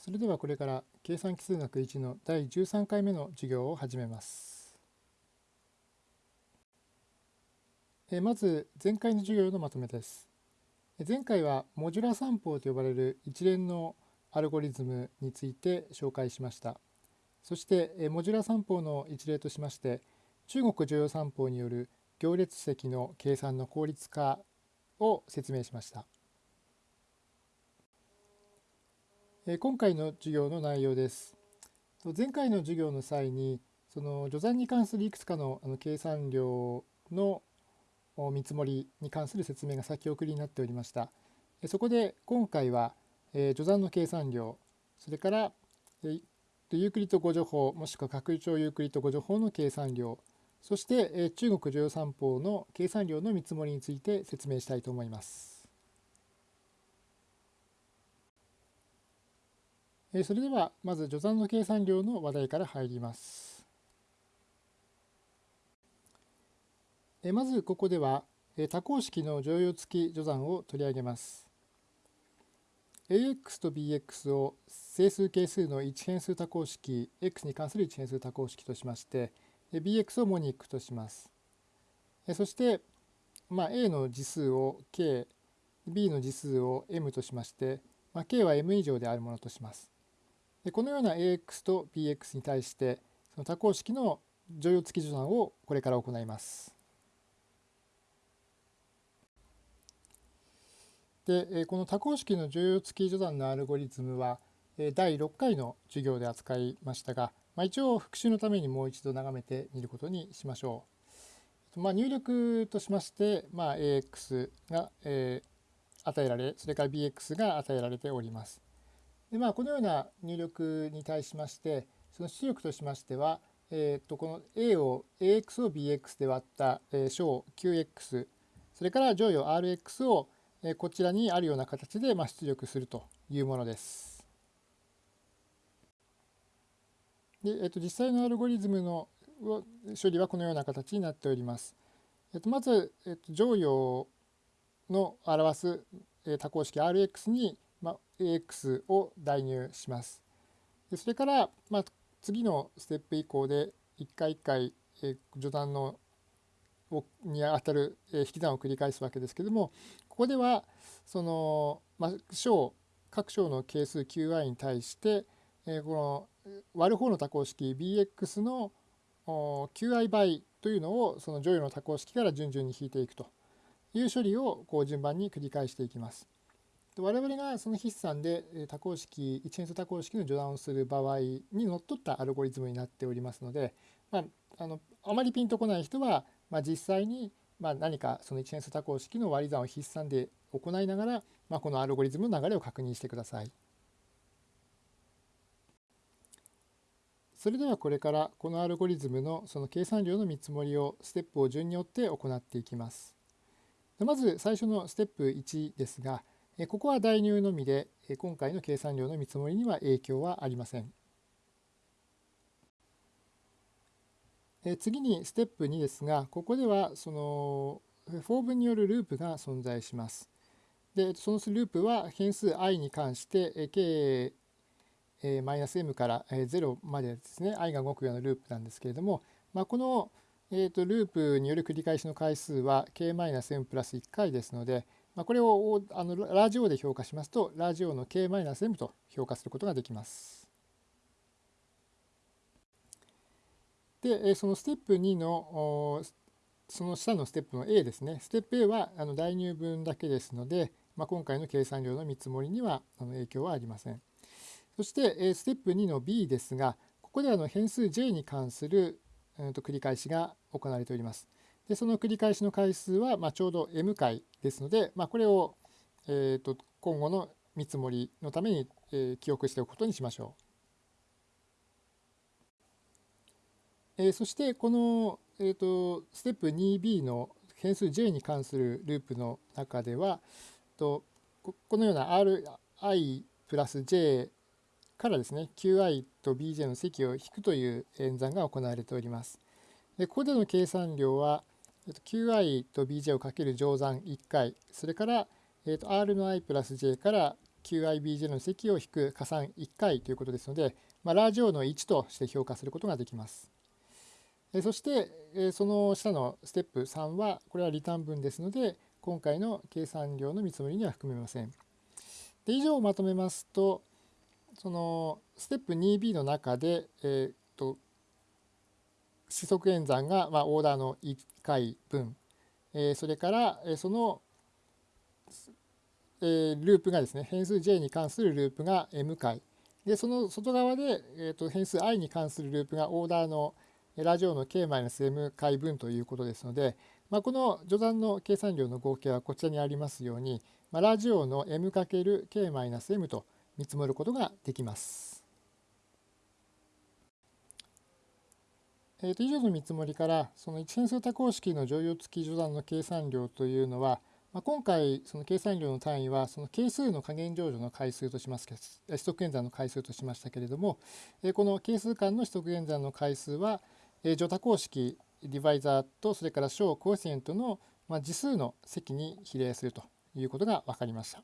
それではこれから計算奇数学1の第13回目の授業を始めます。えまず前回の授業のまとめです。前回はモジュラ算法と呼ばれる一連のアルゴリズムについて紹介しました。そしてモジュラ算法の一例としまして中国常用算法による行列積の計算の効率化を説明しました。今回の授業の内容です。前回の授業の際にその序算に関するいくつかのあの計算量の見積もりに関する説明が先送りになっておりました。そこで今回は序算の計算量それからユークリッド誤助法もしくは拡張ユークリッド誤助法の計算量そして中国常用三法の計算量の見積もりについて説明したいと思います。それではまず序算の計算量の話題から入ります。まずここでは多項式の乗用付き序算を取り上げます。ax と bx を整数係数の一変数多項式 x に関する一変数多項式としまして bx をモニックとします。そして、まあ、a の次数を k b の次数を m としまして、まあ、k は m 以上であるものとします。でこのような ax と bx に対してその多項式の乗用付き序算をこれから行います。でこの多項式の乗用付き序算のアルゴリズムは第6回の授業で扱いましたが、まあ、一応復習のためにもう一度眺めてみることにしましょう。まあ、入力としまして、まあ、ax が、えー、与えられそれから bx が与えられております。でまあ、このような入力に対しましてその出力としましては、えー、とこの a を ax を bx で割った、え、小 qx それから乗与 rx を、え、こちらにあるような形で、ま、出力するというものです。で、えー、と実際のアルゴリズムの処理はこのような形になっております。えー、とまず、えー、と乗与の表す、え、多項式 rx にまあ、AX を代入します。でそれから、まあ、次のステップ以降で一回一回、え序断のにあたる、え引き算を繰り返すわけですけどもここではその、まあ、小各小の係数 qi に対して、えこの割る方の多項式 bx の qi 倍というのをその乗与の多項式から順々に引いていくという処理をこう順番に繰り返していきます。我々がその筆算で多項式一変数多項式の序断をする場合にのっとったアルゴリズムになっておりますので、まあ、あのあまりピンとこない人は、まあ、実際にまあ何かその一変数多項式の割り算を筆算で行いながら、まあ、このアルゴリズムの流れを確認してください。それではこれからこのアルゴリズムのその計算量の見積もりをステップを順によって行っていきます。まず最初のステップ1ですが、ここは代入のみで今回の計算量の見積もりには影響はありません。次にステップ2ですがここではそのfor 文によるループが存在します。でそのループは変数 i に関して k マイナス m から0までですね i が動くようなループなんですけれども、まあ、この、えー、とループによる繰り返しの回数は k マイナス m プラス1回ですので、まあ、これをあの large O で評価しますとラジオの k-m と評価することができます。でそのステップ2のその下のステップの A ですねステップ A はあの代入分だけですので、まあ、今回の計算量の見積もりにはあの影響はありません。そしてステップ2の B ですがここであの変数 J に関する繰り返しが行われております。でその繰り返しの回数は、ま、ちょうど m 回ですので、まあ、これを、えーと、今後の見積もりのために、え、記憶しておくことにしましょう。え、そしてこの、えーと、ステップ 2b の変数 j に関するループの中ではとこのような ri プラス j からですね qi と bj の積を引くという演算が行われております。でここでの計算量はえっと qi と bj をかける乗算1回それから、えー、と r の i プラス j から QIBJ の積を引く加算1回ということですので、まあ、ラージ O の1として評価することができます。えそしてえその下のステップ3はこれはリターン分ですので今回の計算量の見積もりには含めません。で以上をまとめますとそのステップ 2B の中で、えー、と四則演算が、まあ、オーダーの回分、え、それから、え、その、え、ループがですね変数 j に関するループが m 回でその外側で、えー、と変数 i に関するループがオーダーのラジオの k-m 回分ということですので、まあ、この序断の計算量の合計はこちらにありますように、まあ、ラジオの m×k-m と見積もることができます。えー、と以上の見積もりからその一変数多項式の乗用付き序断の計算量というのは、まあ、今回その計算量の単位はその係数の加減乗除の回数とします取得演算の回数としましたけれども、えー、この係数間の取得演算の回数は、えー、多項式ディバイザーとそれから小コエフィシエントの、まあ、次数の積に比例するということが分かりました。